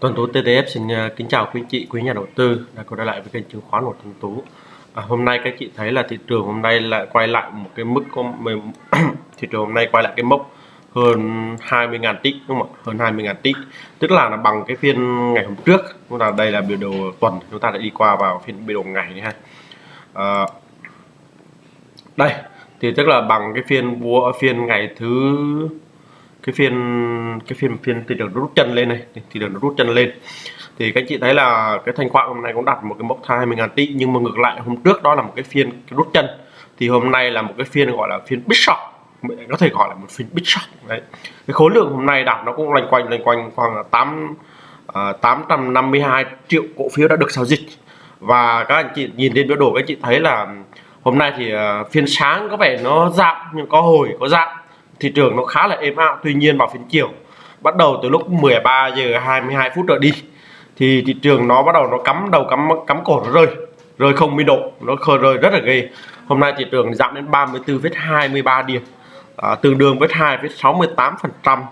Tuấn Tú TTF xin à, kính chào quý anh chị, quý nhà đầu tư đã quay trở lại với kênh chứng khoán của Tuấn Tú. À, hôm nay các chị thấy là thị trường hôm nay lại quay lại một cái mức có thị trường hôm nay quay lại cái mốc hơn 20.000 tích đúng không ạ? Hơn 20.000 tích. Tức là, là bằng cái phiên ngày hôm trước. Chúng ta đây là biểu đồ tuần, chúng ta đã đi qua vào phiên biểu đồ ngày này ha. À, đây thì tức là bằng cái phiên phiên ngày thứ cái phiên cái phiên phiên thị trường rút chân lên này thị trường nó rút chân lên. Thì các anh chị thấy là cái thanh khoản hôm nay cũng đặt một cái mốc 20 ngàn tỷ nhưng mà ngược lại hôm trước đó là một cái phiên cái rút chân. Thì hôm nay là một cái phiên gọi là phiên big short có thể gọi là một phiên big short đấy. Cái khối lượng hôm nay đặt nó cũng loanh quanh loanh quanh khoảng 8 uh, 852 triệu cổ phiếu đã được giao dịch. Và các anh chị nhìn trên biểu đồ các anh chị thấy là hôm nay thì uh, phiên sáng có vẻ nó giảm nhưng có hồi có giảm thị trường nó khá là êm ảo. Tuy nhiên vào phiên chiều bắt đầu từ lúc 13 giờ 22 phút trở đi thì thị trường nó bắt đầu nó cắm đầu cắm cắm cổ nó rơi rơi không biên độ nó khơi rơi rất là ghê. Hôm nay thị trường giảm đến 34,23 điểm à, tương đương với 2,68 phần trăm.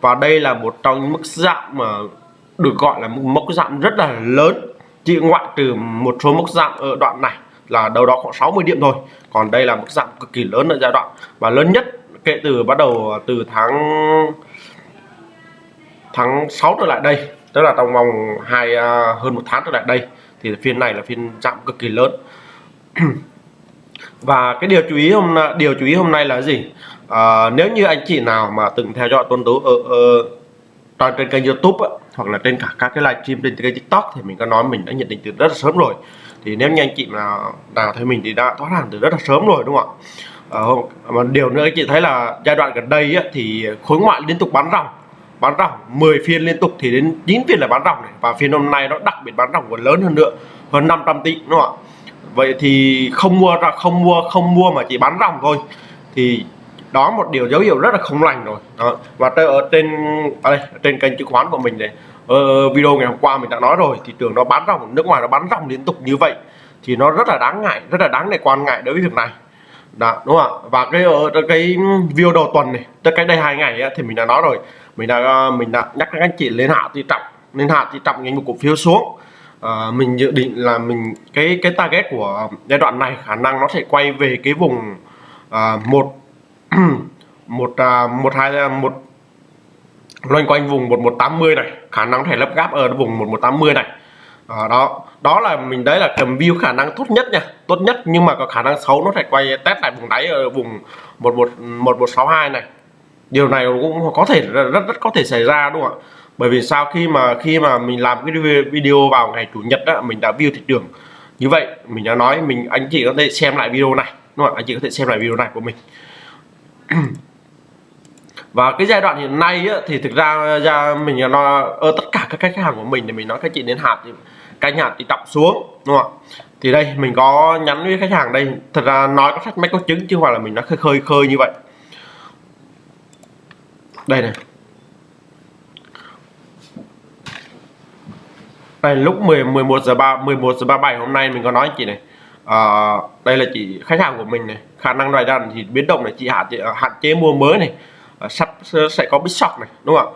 Và đây là một trong những mức giảm mà được gọi là một mức giảm rất là lớn. Chỉ ngoại trừ một số mức giảm ở đoạn này là đâu đó khoảng 60 điểm thôi. Còn đây là mức giảm cực kỳ lớn ở giai đoạn. Và lớn nhất kể từ bắt đầu từ tháng tháng 6 trở lại đây. Tức là trong vòng hai uh, hơn một tháng trở lại đây thì phiên này là phiên giảm cực kỳ lớn. Và cái điều chú ý hôm điều chú ý hôm nay là gì? À, nếu như anh chị nào mà từng theo dõi tuần tú ở, ở trên kênh YouTube ấy, hoặc là trên cả các cái livestream trên kênh TikTok thì mình có nói mình đã nhận định từ rất là sớm rồi. Thì nếu như anh chị nào nào thấy mình thì đã thoát hàng từ rất là sớm rồi đúng không ạ? À, mà điều nữa chị thấy là giai đoạn gần đây ấy, thì khối ngoại liên tục bán ròng. Bán ròng 10 phiên liên tục thì đến 9 phiên là bán ròng này. Và phiên hôm nay nó đặc biệt bán ròng còn lớn hơn nữa hơn 500 tỷ đúng không ạ? Vậy thì không mua ra không mua không mua mà chỉ bán ròng thôi. Thì đó một điều dấu hiệu rất là không lành rồi. Đó. và ở trên à ở đây trên kênh chứng khoán của mình này. Ờ, video ngày hôm qua mình đã nói rồi thị trường nó bán ròng nước ngoài nó bán ròng liên tục như vậy thì nó rất là đáng ngại rất là đáng để quan ngại đối với việc này đó đúng không ạ? Và cái ờ, ở cái video đầu tuần này tức cách đây hai ngày ấy, thì mình đã nói rồi. Mình đã ờ, mình đã nhắc các anh chị lên hạ tỷ trọng lên hạ tỷ trọng những một cổ phiếu xuống. À, mình dự định là mình cái cái target của giai đoạn này khả năng nó sẽ quay về cái vùng à, một một à, một hai một loanh quanh vùng một một tám mươi này. Khả năng thể lấp gáp ở vùng một một tám mươi này. À, đó đó là mình, đấy là cầm view khả năng tốt nhất nha, tốt nhất. Nhưng mà có khả năng xấu nó phải quay test lại vùng đáy ở vùng một một một một sáu hai này. Điều này cũng có thể, rất rất có thể xảy ra, đúng không ạ? Bởi vì sao? Khi mà khi mà mình làm cái video vào ngày chủ nhật đó mình đã view thị trường. Như vậy, mình đã nói, mình, anh chị có thể xem lại video này, đúng không ạ? Anh chị có thể xem lại video này của mình. và cái giai đoạn hiện nay á, thì thực ra ra mình lo ở tất cả các khách hàng của mình thì mình nói các chị đến hạt thì canh hạt thì trọng xuống đúng không ạ? Thì đây mình có nhắn với khách hàng đây. Thật ra nói có sách máy có chứng chứ không phải là mình nói khơi khơi khơi như vậy. Đây này. Đây lúc 10 11 giờ 3 11 giờ 37 hôm nay mình có nói chị này. À, đây là chị khách hàng của mình này. Khả năng ngoài đàn thì biến động này chị hạn à, hạn chế mua mới này. Ờ, sắp sẽ có big shock này đúng không ạ?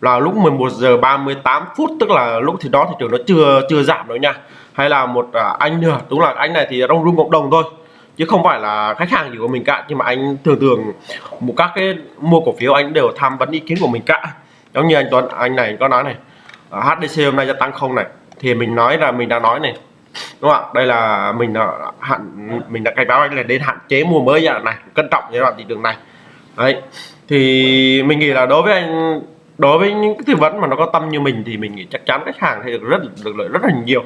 Là lúc 11 giờ 38 phút tức là lúc thì đó thì trường nó chưa chưa giảm đâu nha. Hay là một à, anh nữa đúng là anh này thì trong room cộng đồng thôi chứ không phải là khách hàng gì của mình cả. Nhưng mà anh thường thường một các cái mua cổ phiếu anh đều tham vấn ý kiến của mình cả. Giống như anh Tuấn anh này có nói này à, HDC hôm nay gia tăng không này thì mình nói là mình đã nói này đúng không ạ? Đây là mình đã hạn mình đã cảnh báo anh là đến hạn chế mua mới giai đoạn này cẩn trọng giai đoạn thị trường này. Đấy thì mình nghĩ là đối với anh đối với những cái tư vấn mà nó có tâm như mình thì mình nghĩ chắc chắn khách hàng sẽ được rất được lợi rất là nhiều.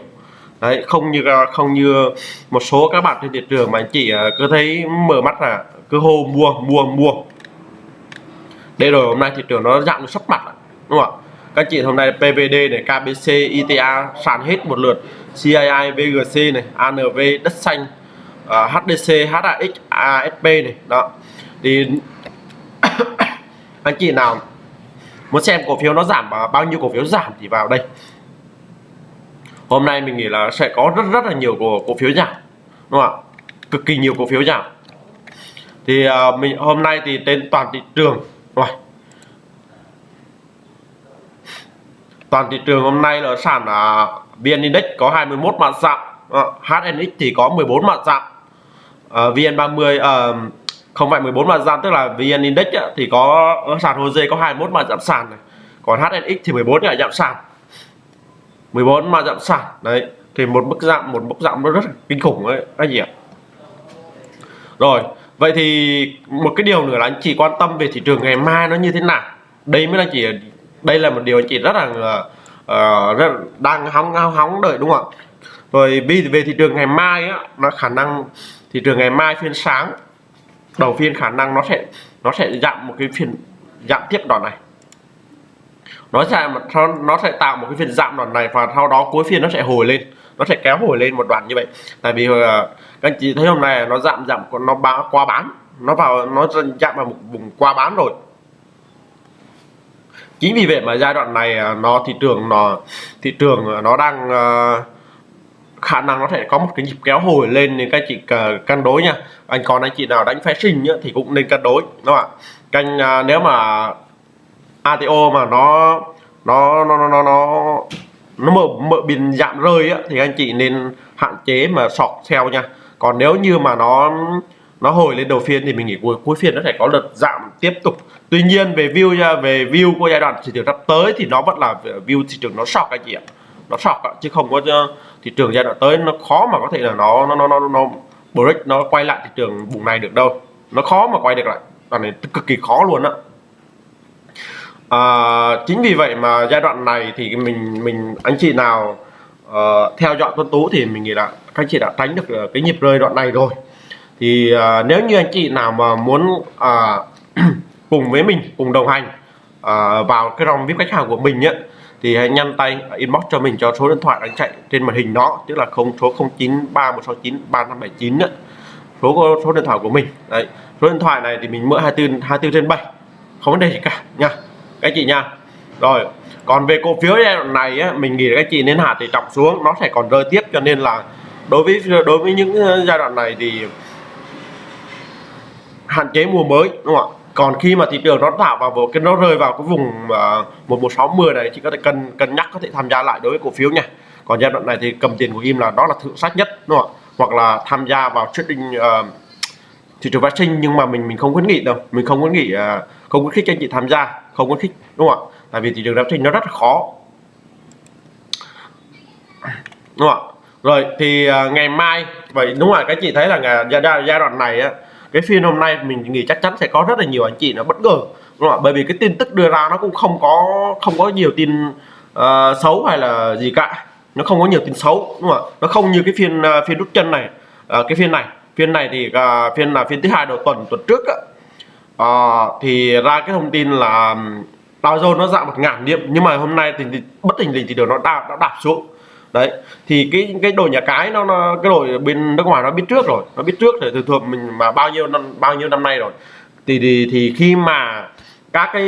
Đấy không như không như một số các bạn trên thị trường mà anh chị à, cứ thấy mở mắt là cứ hô mua mua mua. Đây rồi hôm nay thị trường nó giảm sắp mặt đúng không ạ? Các chị hôm nay PVD này KBC ITA sàn hết một lượt. CII VGC này ANV đất xanh à, uh, HDC HAX ASP này đó. Thì anh chị nào muốn xem cổ phiếu nó giảm bao nhiêu cổ phiếu giảm thì vào đây. Hôm nay mình nghĩ là sẽ có rất rất là nhiều cổ, cổ phiếu giảm đúng không ạ? Cực kỳ nhiều cổ phiếu giảm. Thì uh, mình hôm nay thì trên toàn thị trường rồi. Toàn thị trường hôm nay là sàn là VN Index có 21 mã giảm uh, HNX thì có 14 mã giảm uh, VN30 uh, không phải 14 mã giảm tức là VN Index á, thì có ở sàn HOSE có 21 mã giảm sàn này. Còn HNX thì 14 là giảm sàn. 14 mã giảm sàn. Đấy thì một mức giảm một mức giảm nó rất là kinh khủng đấy anh chị ạ. Rồi vậy thì một cái điều nữa là anh chị quan tâm về thị trường ngày mai nó như thế nào? Đây mới là chỉ đây là một điều anh chị rất là uh, rất, đang hóng hóng hóng đợi đúng không ạ? Rồi vì về thị trường ngày mai á nó khả năng thị trường ngày mai phiên sáng đầu phiên khả năng nó sẽ nó sẽ giảm một cái phiên giảm tiếp đòn này. Nó sẽ nó sẽ tạo một cái phiên giảm đòn này và sau đó cuối phiên nó sẽ hồi lên. Nó sẽ kéo hồi lên một đoạn như vậy. Tại vì ờ, các anh chị thấy hôm nay nó giảm giảm nó bán qua bán. Nó vào nó giảm vào một vùng qua bán rồi. Chính vì vậy mà giai đoạn này ờ, nó thị trường nó thị trường ờ, nó đang uh, khả năng nó sẽ có một cái nhịp kéo hồi lên nên các chị cân đối nha. Anh còn anh chị nào đánh phái sinh thì cũng nên cân đối đúng không ạ? Canh à, nếu mà ATO mà nó nó nó nó nó nó nó mở mở biên giảm rơi á, thì anh chị nên hạn chế mà sọt theo nha. Còn nếu như mà nó nó hồi lên đầu phiên thì mình nghĩ cuối cuối phiên nó sẽ có đợt giảm tiếp tục. Tuy nhiên về view nha về view của giai đoạn thị trường sắp tới thì nó vẫn là view thị trường nó sọc anh chị ạ nó sọc chứ không có ờ, thị trường giai đoạn tới nó khó mà có thể là nó nó nó nó, nó break nó quay lại thị trường vùng này được đâu. Nó khó mà quay được lại đoạn này cực kỳ khó luôn á. À, chính vì vậy mà giai đoạn này thì mình mình anh chị nào uh, theo dõi tuân tú thì mình nghĩ là các anh chị đã tránh được ờ, cái nhịp rơi đoạn này rồi. Thì uh, nếu như anh chị nào mà muốn uh, cùng với mình cùng đồng hành uh, vào cái dòng vip khách hàng của mình nhé thì hãy nhăn tay inbox cho mình cho số điện thoại đang chạy trên màn hình đó tức là không số 093169 3579 số số điện thoại của mình. Đấy số điện thoại này thì mình mở 24 24 trên 7 không vấn đề gì cả nha. Các chị nha. Rồi còn về cổ phiếu giai đoạn này á, mình nghĩ các chị nên hạ tỷ trọng xuống nó sẽ còn rơi tiếp cho nên là đối với đối với những ờ, giai đoạn này thì hạn chế mua mới đúng không ạ? Còn khi mà thị trường nó tạo vào cái nó rơi vào cái vùng à, một một sáu này chị có thể cân cân nhắc có thể tham gia lại đối với cổ phiếu nha. Còn giai đoạn này thì cầm tiền của im là đó là thượng sách nhất đúng không ạ? Hoặc là tham gia vào trading uh, thị trường phát sinh nhưng mà mình mình không khuyến nghị đâu. Mình không khuyến nghị uh, không khuyến khích anh chị tham gia không khuyến khích đúng không ạ? Tại vì thị trường phát sinh nó rất là khó. Đúng không ạ? Rồi thì uh, ngày mai vậy đúng rồi các chị thấy là giai, giai đoạn này á cái phiên hôm nay mình nghĩ chắc chắn sẽ có rất là nhiều anh chị nó bất ngờ đúng không? ạ? Bởi vì cái tin tức đưa ra nó cũng không có không có nhiều tin uh, xấu hay là gì cả. Nó không có nhiều tin xấu đúng không ạ? Nó không như cái phiên uh, phiên rút chân này uh, cái phiên này. Phiên này thì uh, phiên là phiên thứ hai đầu tuần tuần trước á, uh, thì ra cái thông tin là Dow Jones nó giảm một ngàn điểm nhưng mà hôm nay thì, thì bất tình lình thì điều nó đạp nó đạp xuống đấy thì cái cái đồ nhà cái nó, nó cái đồ bên nước ngoài nó biết trước rồi nó biết trước rồi thường thường mình mà bao nhiêu năm bao nhiêu năm nay rồi. Thì thì, thì khi mà các cái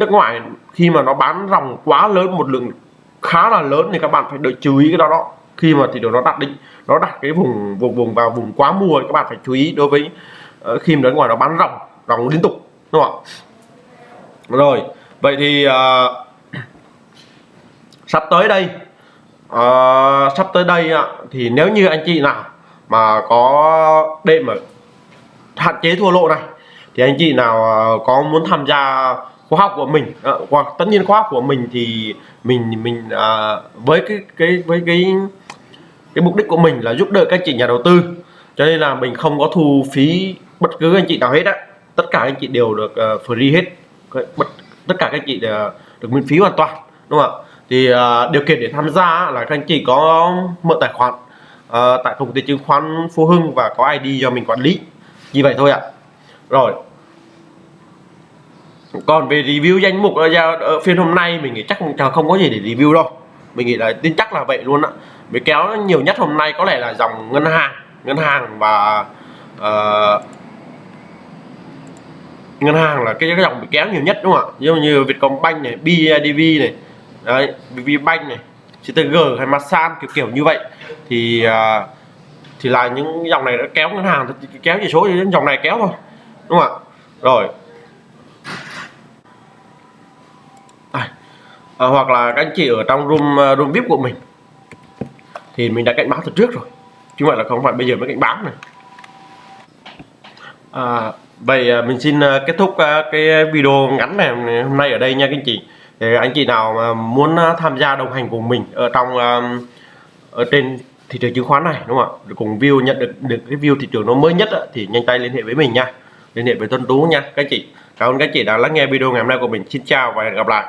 nước ngoài khi mà nó bán dòng quá lớn một lượng khá là lớn thì các bạn phải đợi chú ý cái đó đó. Khi mà thị trường nó đặt định nó đặt cái vùng vùng vùng vào vùng quá mua thì các bạn phải chú ý đối với uh, khi mà nước ngoài nó bán ròng ròng liên tục đúng không ạ? Rồi vậy thì uh, sắp tới đây uh, sắp tới đây ạ thì nếu như anh chị nào mà có đêm mà hạn chế thua lỗ này thì anh chị nào ờ, có muốn tham gia khóa học của mình ờ, hoặc tất nhiên khóa học của mình thì mình mình à, với cái cái với cái cái mục đích của mình là giúp đỡ các chị nhà đầu tư. Cho nên là mình không có thu phí bất cứ anh chị nào hết á. Tất cả anh chị đều được uh, free hết. Bất tất cả các chị đều được miễn phí hoàn toàn đúng không ạ? Thì uh, điều kiện để tham gia là các anh chị có mở tài khoản uh, tại công ty chứng khoán Phú Hưng và có ID do mình quản lý. Như vậy thôi ạ. Rồi. Còn về review danh mục ờ, ở, ở ờ, phiên hôm nay mình nghĩ chắc không, không có gì để review đâu. Mình nghĩ là tin chắc là vậy luôn ạ bị kéo nhiều nhất hôm nay có lẽ là dòng ngân hàng ngân hàng và uh, ngân hàng là cái, cái dòng bị kéo nhiều nhất đúng không ạ? Giống như Vietcombank này BIDV này đấy banh này CTG hay Masan kiểu kiểu như vậy. Thì uh, thì là những dòng này nó kéo ngân hàng kéo chỉ số đến dòng này kéo thôi đúng không ạ? Rồi. À, hoặc là các anh chị ở trong room à, room vip của mình thì mình đã cảnh báo từ trước rồi. Chứ không phải là không phải bây giờ mới cảnh báo này. À, vậy à, mình xin kết thúc cái video ngắn này hôm nay ở đây nha các anh chị thì anh chị nào mà muốn à, tham gia đồng hành cùng mình ở trong à, ở trên thị trường chứng khoán này, đúng không ạ? Cùng view, nhận được được cái view thị trường nó mới nhất thì nhanh tay liên hệ với mình nha. Liên hệ với Tuấn Tú nha, các chị. Cảm ơn các chị đã lắng nghe video ngày hôm nay của mình. Xin chào và hẹn gặp lại.